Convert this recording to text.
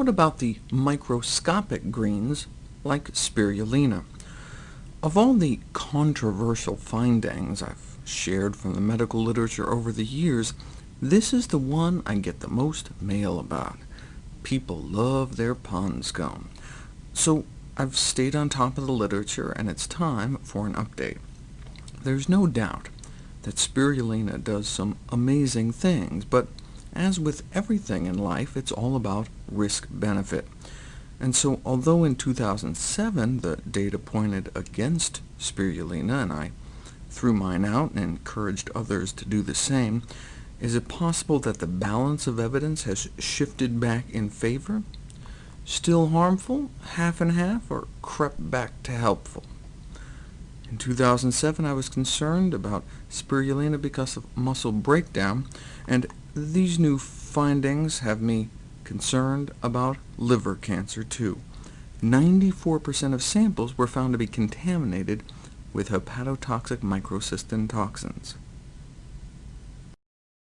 what about the microscopic greens like spirulina? Of all the controversial findings I've shared from the medical literature over the years, this is the one I get the most mail about. People love their pond scone. So I've stayed on top of the literature, and it's time for an update. There's no doubt that spirulina does some amazing things, but as with everything in life, it's all about risk-benefit. And so, although in 2007 the data pointed against spirulina, and I threw mine out and encouraged others to do the same, is it possible that the balance of evidence has shifted back in favor? Still harmful, half and half, or crept back to helpful? In 2007, I was concerned about spirulina because of muscle breakdown, and these new findings have me concerned about liver cancer, too. 94% of samples were found to be contaminated with hepatotoxic microcystin toxins.